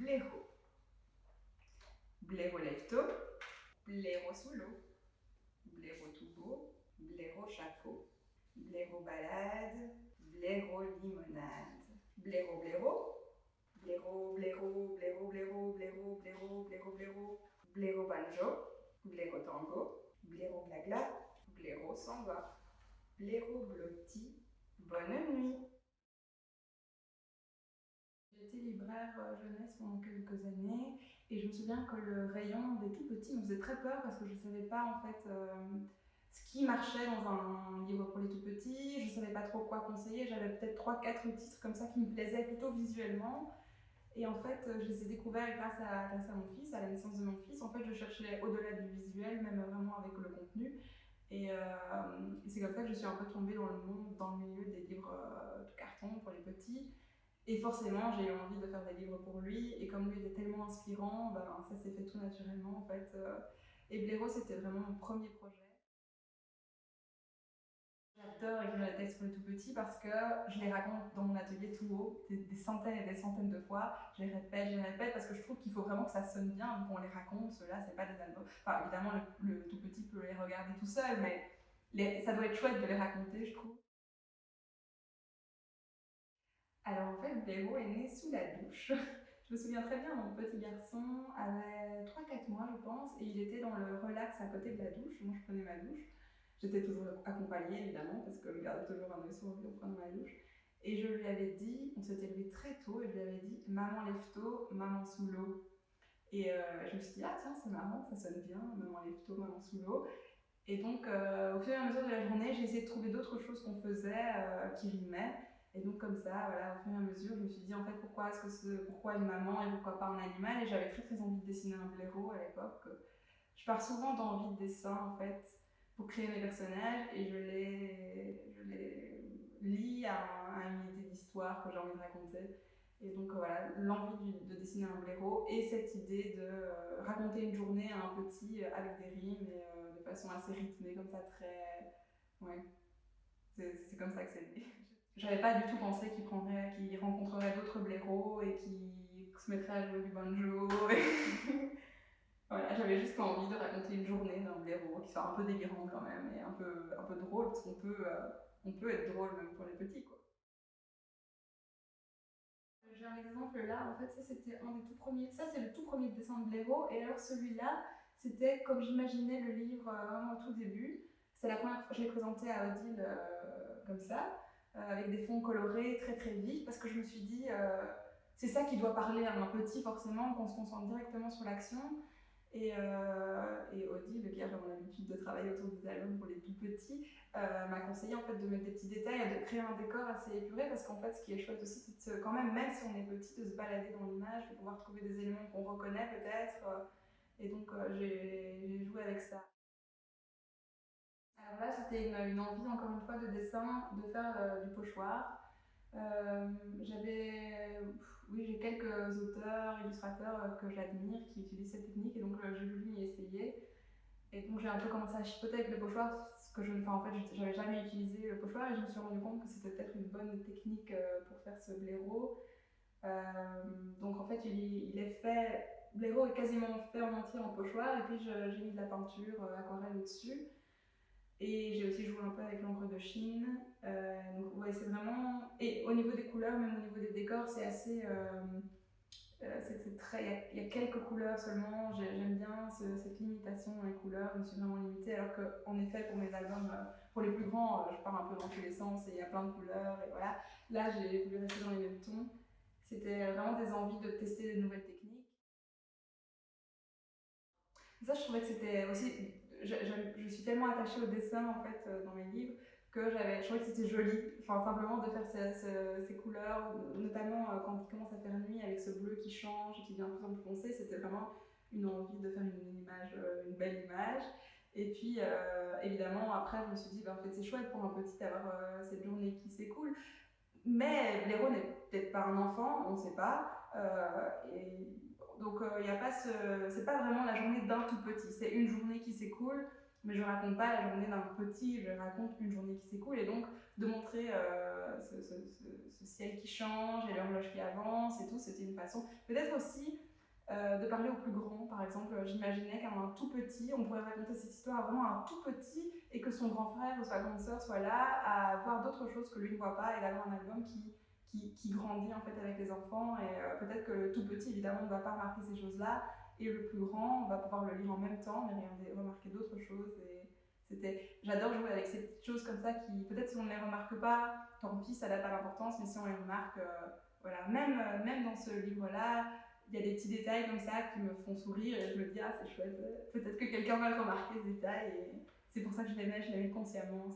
Blaireau. Blaireau lève-tôt, blaireau sous l'eau, blaireau tout beau, blaireau chapeau, blaireau balade, blaireau limonade, blaireau blaireau, blaireau blaireau, blaireau blaireau, blaireau blaireau, blaireau blaireau, blaireau banjo, blaireau tango, blaireau glagla, blaireau s'en va, blaireau blotti, bonne nuit. Libraire euh, jeunesse pendant quelques années et je me souviens que le rayon des tout petits me faisait très peur parce que je ne savais pas en fait euh, ce qui marchait dans un livre pour les tout petits, je ne savais pas trop quoi conseiller, j'avais peut-être 3-4 titres comme ça qui me plaisaient plutôt visuellement. Et en fait, euh, je les ai découverts grâce à, grâce à mon fils, à la naissance de mon fils. En fait, je cherchais au-delà du visuel, même vraiment avec le contenu. Et, c'est comme ça que je suis un peu tombée dans le monde, dans le milieu des livres de carton pour les petits. Et forcément, j'ai eu envie de faire des livres pour lui. Et comme lui était tellement inspirant, ben, ça s'est fait tout naturellement en fait. Euh. Et Blaireau, c'était vraiment mon premier projet. J'adore écrire les textes pour les tout petits parce que je les raconte dans mon atelier tout haut, des, centaines et des centaines de fois. Je les répète, je les répète parce que je trouve qu'il faut vraiment que ça sonne bien, donc on les raconte. Ceux-là, c'est pas des albums. Enfin, évidemment, le, tout petit peut les regarder tout seul, mais ça doit être chouette de les raconter, je trouve. Alors en fait, Blaireau est né sous la douche. je me souviens très bien, mon petit garçon avait 3-4 mois, je pense, et il était dans le relax à côté de la douche. Moi, je prenais ma douche. J'étais toujours accompagnée, évidemment, parce que je gardais toujours un œil sur lui en prenant ma douche. Et je lui avais dit, on s'était levé très tôt, et je lui avais dit Maman lève tôt, maman sous l'eau. Et euh, je me suis dit, ah tiens, c'est marrant, ça sonne bien, maman lève tôt, maman sous l'eau. Et donc, euh, au fur et à mesure de la journée, j'ai essayé de trouver d'autres choses qu'on faisait euh, qui rimaient. Et donc comme ça, voilà, au fur et à mesure, je me suis dit en fait pourquoi est-ce que pourquoi une maman et pourquoi pas un animal? Et j'avais très très envie de dessiner un blaireau à l'époque. Je pars souvent d'envie de dessin en fait pour créer mes personnages et je les, je les lis à, une idée d'histoire que j'ai envie de raconter. Et donc voilà, l'envie de dessiner un blaireau et cette idée de euh, raconter une journée à un petit euh, avec des rimes et euh, de façon assez rythmée, comme ça très... Ouais, c'est comme ça que c'est né. J'avais pas du tout pensé qu'il prendrait, qu'il rencontrerait d'autres blaireaux et qu'il se mettrait à jouer du banjo. voilà, j'avais juste envie de raconter une journée d'un blaireau qui soit un peu délirant quand même et un peu, un peu drôle, parce qu'on peut, euh, on peut être drôle même pour les petits. quoi. J'ai un exemple là, en fait, ça c'était un des tout premiers. Ça c'est le tout premier dessin de blaireau, et alors celui-là, c'était comme j'imaginais le livre euh, vraiment au tout début. C'est la première fois que je l'ai présenté à Odile euh, comme ça. Euh, avec des fonds colorés très très vifs, parce que je me suis dit, euh, c'est ça qui doit parler à un petit forcément, qu'on se concentre directement sur l'action. Et, euh, et, Odile, qui a vraiment l'habitude de travailler autour des albums pour les tout petits, m'a conseillé en fait de mettre des petits détails et de créer un décor assez épuré parce qu'en fait ce qui est chouette aussi c'est quand même, même si on est petit, de se balader dans l'image, de pouvoir trouver des éléments qu'on reconnaît peut-être. et donc j'ai joué avec ça. Là, c'était une, envie, encore une fois, de dessin, de faire euh, du pochoir. Euh, j'avais, oui, j'ai quelques auteurs, illustrateurs euh, que j'admire qui utilisent cette technique et donc j'ai voulu m'y essayer. Et donc j'ai un peu commencé à chipoter avec le pochoir, ce que je, enfin, en fait, j'avais jamais utilisé le pochoir et je me suis rendu compte que c'était peut-être une bonne technique pour faire ce blaireau. donc en fait, il, il est fait, blaireau est quasiment fait en entier en pochoir et puis j'ai mis de la peinture aquarelle au-dessus. Et j'ai aussi joué un peu avec l'encre de Chine. Euh, donc ouais, c'est vraiment... Et au niveau des couleurs, même au niveau des décors, c'est assez... Euh, euh, c'est très... Il y, a quelques couleurs seulement. J'aime bien cette limitation dans les couleurs. Je me suis vraiment limitée. Alors qu'en effet, pour mes albums, pour les plus grands, je pars un peu dans tous les sens et il y a plein de couleurs. Et voilà. Là, j'ai voulu rester dans les mêmes tons. C'était vraiment des envies de tester de nouvelles techniques. Ça, je trouvais que c'était aussi je, suis tellement attachée au dessin en fait euh, dans mes livres que j'avais, je trouvais que c'était joli, enfin simplement de faire ces, couleurs, notamment euh, quand il commence à faire nuit avec ce bleu qui change et qui devient de plus en plus foncé, c'était vraiment une envie de faire une, image, euh, belle image. Et puis évidemment après je me suis dit, ben, en fait c'est chouette pour un petit d'avoir cette journée qui s'écoule. Mais l'héros n'est peut-être pas un enfant, on ne sait pas. Donc il euh, a pas ce, c'est pas vraiment la journée d'un tout petit, c'est une journée qui s'écoule mais je raconte pas la journée d'un petit, je raconte une journée qui s'écoule et donc de montrer euh, ce, ciel qui change et l'horloge qui avance et tout, c'était une façon. Peut-être aussi euh, de parler au plus grand, par exemple, j'imaginais qu'à un tout petit, on pourrait raconter cette histoire à vraiment un tout petit et que son grand frère ou sa grande sœur soit là à voir d'autres choses que lui ne voit pas et d'avoir un album qui, qui, grandit en fait avec les enfants. Et euh, peut-être que le tout petit évidemment ne va pas remarquer ces choses-là. Et le plus grand va pouvoir le lire en même temps mais regarder, remarquer d'autres choses. Et c'était j'adore jouer avec ces petites choses comme ça qui peut-être si on ne les remarque pas tant pis ça n'a pas d'importance. Mais si on les remarque euh, voilà. Même même dans ce livre là il y a des petits détails comme ça qui me font sourire et je me dis ah c'est chouette. Peut-être que quelqu'un va le remarquer ce détail. Et c'est pour ça que je mets je mets consciemment